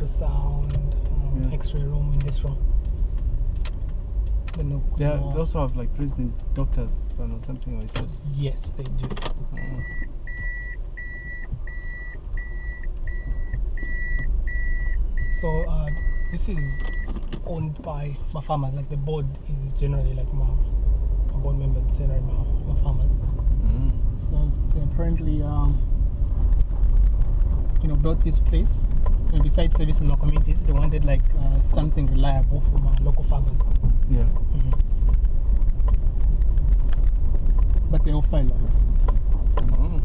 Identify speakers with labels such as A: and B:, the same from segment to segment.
A: ultrasound, um,
B: Yeah.
A: X-ray room in this room. Then
B: They, are,
A: uh,
B: they also have like resident doctors or something or it's just.
A: yes, they do.
B: Oh.
A: So uh, this is owned by my farmers. Like the board is generally like my, my board members, is generally my, my farmers.
B: Mm.
A: So they apparently, um, you know, built this place. Know, besides servicing our communities, they wanted like uh, something reliable from our local farmers.
B: Yeah.
A: But they offer a lot of things.
B: Oh.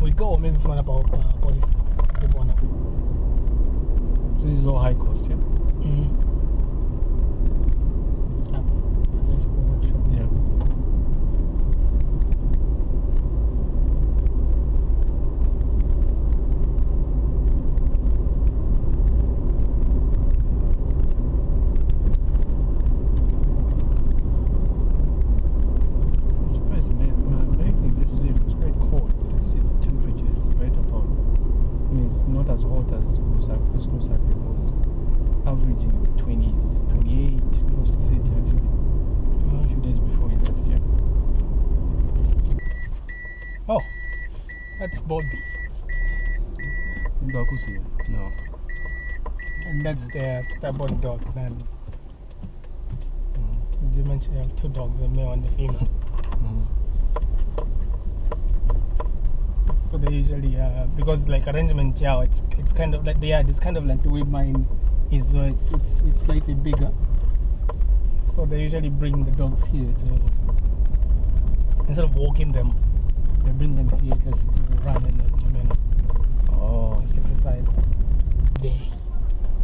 A: We go maybe from about uh, police.
B: This is all high cost, yeah?
A: Mm-hmm. Yeah. As a school workshop.
B: Yeah. Surprised, man. man, Lately, this year was quite cold. You can see the temperature is right about. I mean, it's not as hot as Lusaka. This Lusaka was averaging 20s, 28, close to 30 actually. A few days before we left here.
A: Oh, that's Bobby.
B: Mbakusi, no.
A: And that's the stubborn dog. And
B: Mm.
A: you mentioned you have two dogs, the male and the female.
B: Mm.
A: So they usually, uh, because like arrangement, yeah, it's it's kind of like the yard is kind of like the way mine is, so it's it's it's slightly bigger. So they usually bring the dogs here to instead of walking them, they bring them here just to run and you know,
B: Oh.
A: just exercise. There,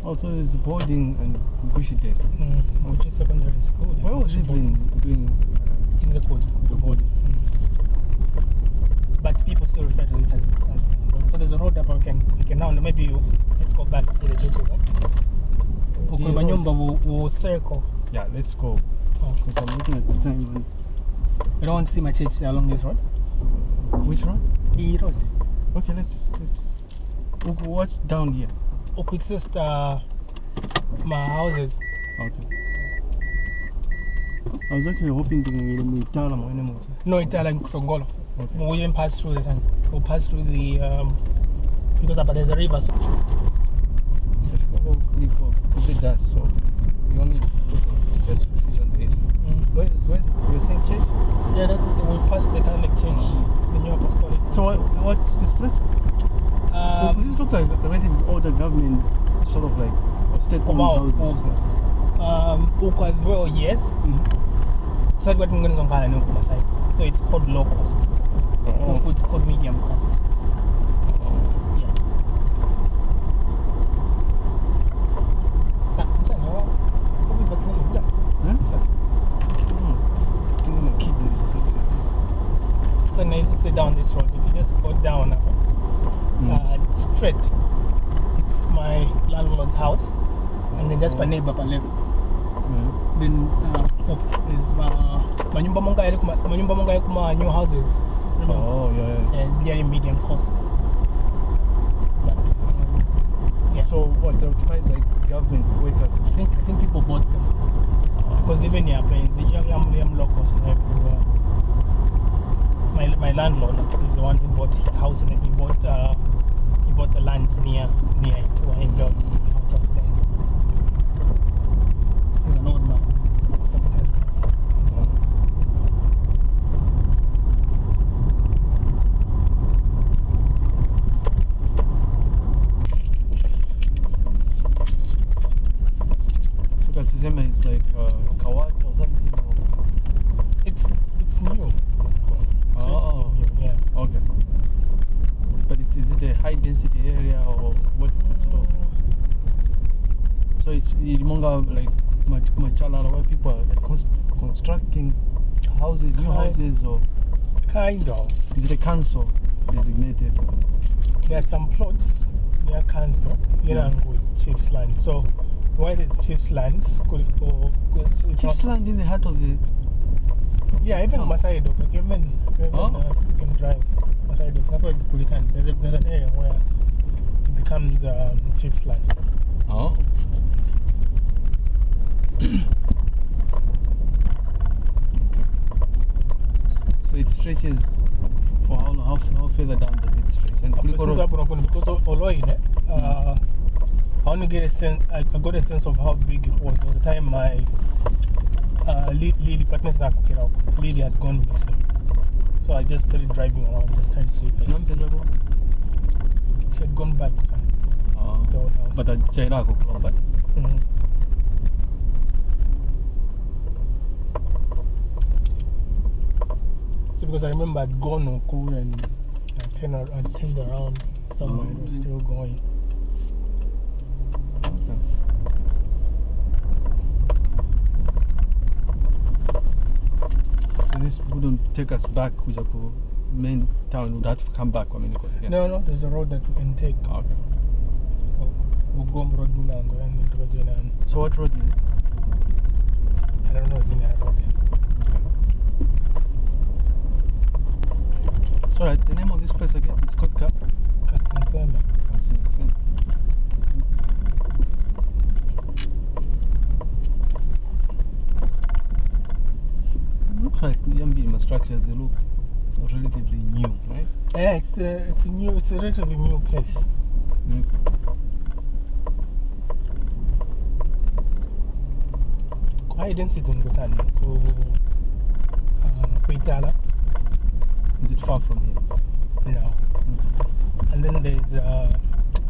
B: Also, there's boarding and bushy there.
A: mm, which is secondary school.
B: Where was he been doing?
A: in the court.
B: The boarding.
A: But people still refer to this as, as so there's a road up we can we can now maybe you just go back to see the churches. Eh?
B: The
A: manyumba will, will circle.
B: Yeah, let's go.
A: Oh.
B: I'm looking at the time. And
A: You don't want to see my church along this road?
B: Which road?
A: E road.
B: Okay, let's. let's what's down here?
A: Okay, it's just uh, my houses.
B: Okay. I was actually hoping to get me Tala mwene moja.
A: No, Itala in Songolo.
B: Okay.
A: We'll even pass through the town. We'll pass through the um, because up there's a river. So
B: Oh, Nico, it's the dust, so you want me to put the switch on this?
A: mm.
B: Where's, where's, you're saying church?
A: yeah, that's the, we'll pass the Catholic the New Apostolic.
B: So what, what's this place? Oh,
A: Um,
B: this looks like the relative older government, sort of like, or state-owned
A: Wow,
B: houses
A: um, Uko as well, yes.
B: Mhm.
A: So what I'm going to So it's called low cost.
B: Oh.
A: It's called medium cost. Then uh, up is uh, manyumba monga yali kuma manyumba monga yali kuma new houses. Remember?
B: Oh, yeah, yeah.
A: and they're in medium cost. But, um, yeah.
B: So what, they're occupied by government workers?
A: I think I think people bought them because even here planes, young young young locals everywhere. My my landlord is the one who bought his house and he bought uh, he bought the land near near it where he built the house I was staying. in. He's an old man. So,
B: Sisema is like uh, Kawat or something. Or...
A: It's it's new.
B: Oh.
A: new, yeah.
B: Okay. But it's, is it a high density area or what, sort of? So it's Ilimonga like Mach- Machalala where people are like const- constructing houses, new
A: Kind-
B: houses or.
A: Kind of.
B: Is it a council designated?
A: There are some plots near council.
B: Yeah.
A: Yenango is chief's land. So while it's chief's land, kuliko it's, it's
B: Chief's land in the heart of the.
A: Yeah, even
B: Oh.
A: Masai Dok, like even, even
B: Oh.
A: uh, you can drive Masai Dok. That's why Kulikan. There's, a- there's an area where it becomes um, chief's land.
B: Oh. so it stretches for how, how, how further down does it stretch? And
A: Since
B: Kuliko Road-
A: hapo nakuwa- because of Oloine, uh, I to get a sense. I, I got a sense of how big it was. There was a time my uh, Li- Lily partners na kukira huko. Lily had gone missing, so I just started driving around, just trying to see if I-
B: Nampeza ko?
A: she had gone back to
B: Oh.
A: the old house.
B: But achairako kulomba.
A: Mhm. So because I remember I'd gone Oku and I turned, I turned around somewhere it was
B: Oh.
A: still going.
B: This wouldn't take us back Kujaku main town. Would have to come back. I mean, again.
A: No, no, there's a road that we can take.
B: Ah, okay.
A: Ugom Road Mulango and Tukajena.
B: So what road is it?
A: I don't know, it's in that road.
B: It's alright. The name of this place again? It's called Cap.
A: Katsinsembe.
B: Kansinsen. Like Yambima structures. They look relatively new, right?
A: Yeah, it's a, it's a new, it's a relatively new place. Kwa density ngutani ku uh, kuitala.
B: Is it far from here?
A: No. And then there's uh,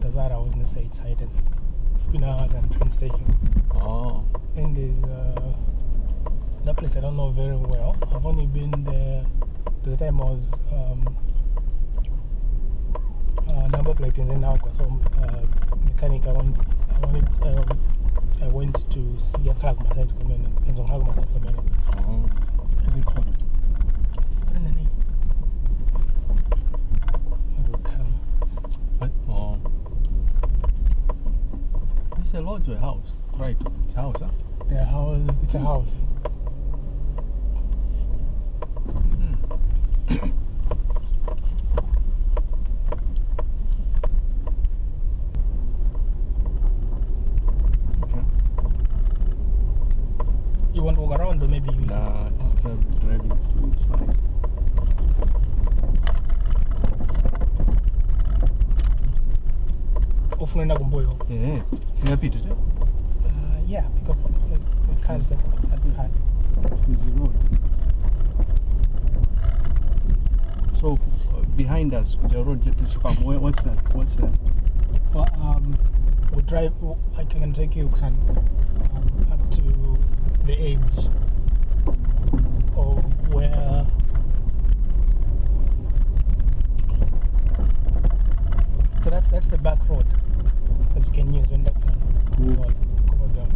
A: Tazara, I wouldn't say it's high density. Queen and train station.
B: Oh.
A: Then there's uh, that place I don't know very well. I've only been there. There's a time I was um, uh, number plate in now so uh, mechanic. I went. I wanted. Um, I went to see a car my side coming. There's a car my side coming.
B: Oh.
A: Is it called? What is the name? It will come.
B: But. This is a lodge or a house? Right. It's a house, huh?
A: The house. It's a house.
B: Okay.
A: You want to walk around or maybe you just
B: Nah, I think driving, driving through is fine.
A: Ufunaenda kumboyo
B: Yeah. Singapita?
A: Uh, yeah, because of the, the cars that, that we had.
B: Road. So, uh, behind us, the road to. Where, what's that? What's that?
A: So um, we drive. I can take you son, um, up to the edge of where. So that's that's the back road that you can use when that can
B: Cool.
A: go, go down.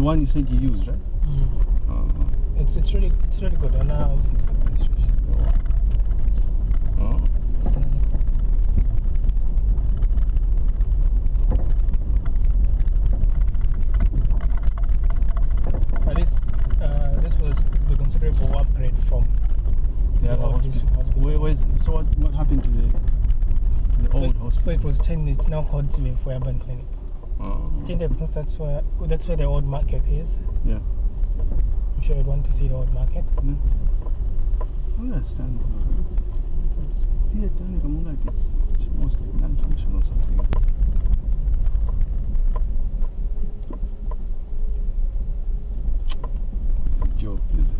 B: The one you said you used, right?
A: Mm.
B: Uh,
A: It's it's really it's really good. And um,
B: oh.
A: But this, uh, this was a considerable upgrade from
B: The other
A: old
B: hospital.
A: hospital.
B: Where, where's, so what, what happened to the, to the
A: so,
B: old
A: so it was changed. It's now called TV for Urban Clinic.
B: Oh.
A: I think that since that's where that's where the old market is.
B: Yeah.
A: I'm sure you'd want to see the old market.
B: Yeah. Oh, I understand. Theatre, like, like it's, it's almost like non-functional something. It's a joke, is it?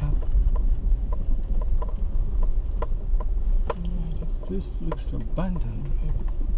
B: Ah, This looks abandoned.